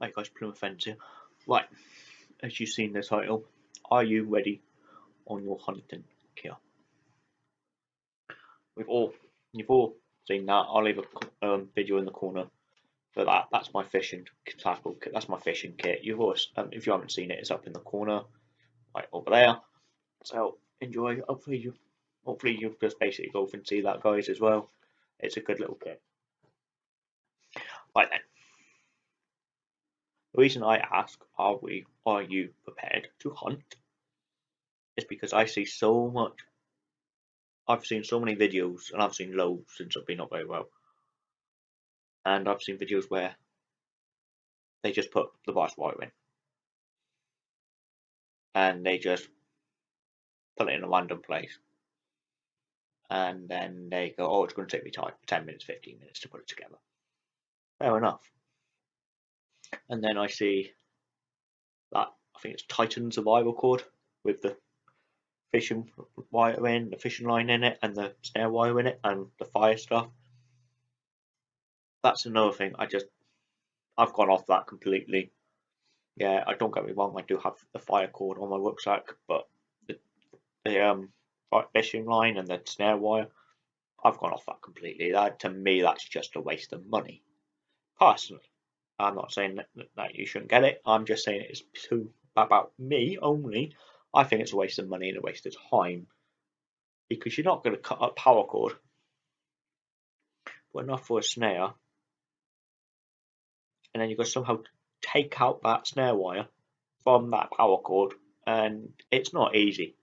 Hi guys, Plymouth Fence here. Right, as you've seen the title, are you ready on your hunting gear? We've all, you've all seen that. I'll leave a um, video in the corner for that. That's my fishing tackle kit. That's my fishing kit. You've always, um, if you haven't seen it, it's up in the corner, right over there. So enjoy. Hopefully you, hopefully you just basically go and see that, guys, as well. It's a good little kit. Right then. The reason I ask, are we, are you prepared to hunt? Is because I see so much. I've seen so many videos, and I've seen loads since I've been up very well. And I've seen videos where they just put the vice wire in, and they just put it in a random place, and then they go, "Oh, it's going to take me time, ten minutes, fifteen minutes to put it together." Fair enough and then I see that I think it's Titan survival cord with the fishing wire in, the fishing line in it, and the snare wire in it, and the fire stuff. That's another thing. I just I've gone off that completely. Yeah, I don't get me wrong. I do have the fire cord on my rucksack, but the, the um fishing line and the snare wire, I've gone off that completely. That to me, that's just a waste of money, personally. I'm not saying that, that you shouldn't get it. I'm just saying it's too about me only. I think it's a waste of money and a waste of time because you're not going to cut a paracord, but enough for a snare, and then you've got to somehow take out that snare wire from that paracord, and it's not easy.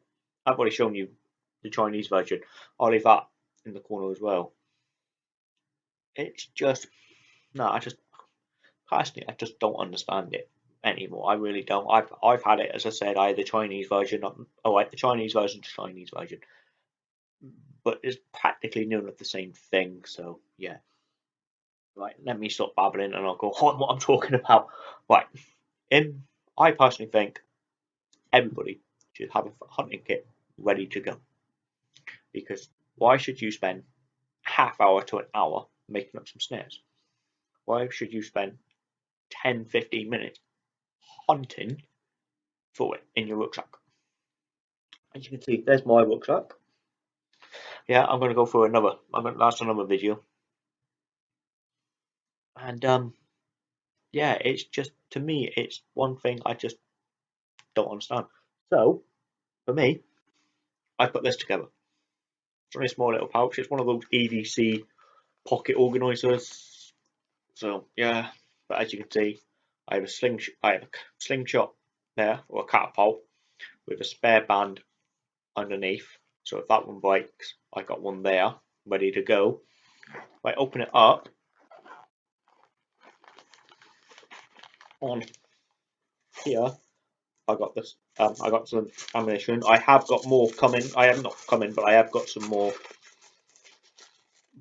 I've already shown you the Chinese version. I'll leave that in the corner as well. It's just no, I just personally, I just don't understand it anymore. I really don't. I've I've had it as I said. I had the Chinese version. Oh, right, the Chinese version, Chinese version, but it's practically none of the same thing. So yeah. Right, let me stop babbling and I'll go on what I'm talking about. Right, in I personally think everybody should have a hunting kit ready to go. Because why should you spend half hour to an hour making up some snares? Why should you spend 10 15 minutes hunting for it in your rucksack. As you can see, there's my rucksack. Yeah, I'm going to go for another. I'm going to last another video. And um, yeah, it's just to me, it's one thing I just don't understand. So, for me, I put this together. It's only a small little pouch. It's one of those EDC pocket organisers. So yeah, but as you can see, I have a sling I have a slingshot there or a catapult with a spare band underneath. So if that one breaks, I got one there ready to go. If I open it up on here, I got this. Um, I got some ammunition. I have got more coming. I have not coming, but I have got some more.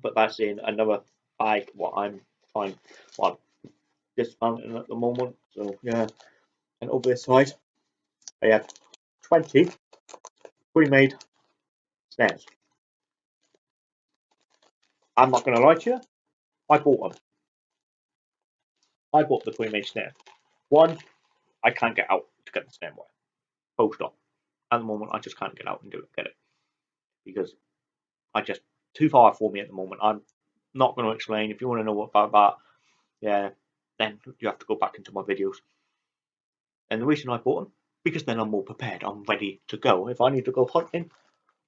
But that's in another bag. What I'm fine. What dismounting at the moment. So yeah, and over this side, I have 20 pre-made snares. I'm not going to lie to you, I bought them. I bought the pre-made snare. One, I can't get out to get the snare wire. Full stop. At the moment, I just can't get out and do it, get it. Because I just, too far for me at the moment. I'm not going to explain. If you want to know about that, yeah, then you have to go back into my videos. And the reason I bought them, because then I'm more prepared, I'm ready to go. If I need to go hunting,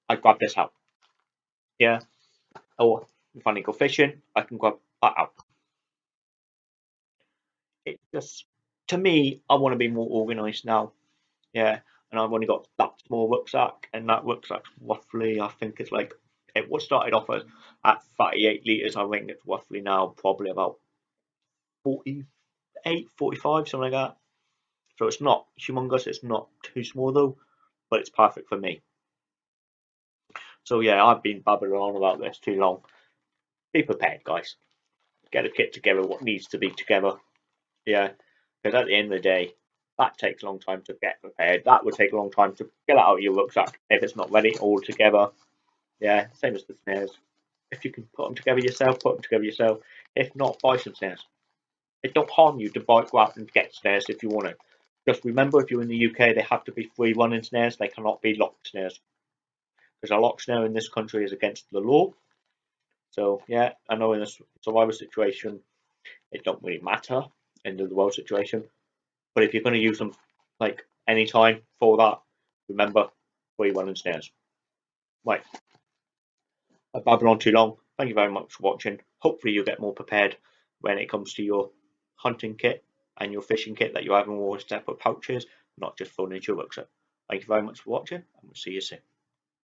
I grab this out. Yeah. Or if I need to go fishing, I can grab that out. It just, to me, I want to be more organised now. Yeah. And I've only got that small rucksack, and that rucksack's roughly, I think it's like, it was started off at 38 litres. I think it's roughly now probably about 48, 45, something like that. So it's not humongous, it's not too small though, but it's perfect for me. So yeah, I've been babbling on about this too long. Be prepared, guys. Get a kit together, what needs to be together. Yeah, because at the end of the day, that takes a long time to get prepared. That would take a long time to get out of your rucksack if it's not ready all together. Yeah, same as the snares. If you can put them together yourself, put them together yourself. If not, buy some snares. It don't harm you to go out and get snares if you want it. Just remember, if you're in the UK, they have to be free running snares. They cannot be locked snares. Because a locked snare in this country is against the law. So yeah, I know in a survival situation, it don't really matter in the world situation. But if you're going to use them like any time for that, remember free running snares. Right. I've babbled on too long. Thank you very much for watching. Hopefully you'll get more prepared when it comes to your hunting kit and your fishing kit that you have in more separate pouches, not just thrown into your. Thank you very much for watching and we'll see you soon.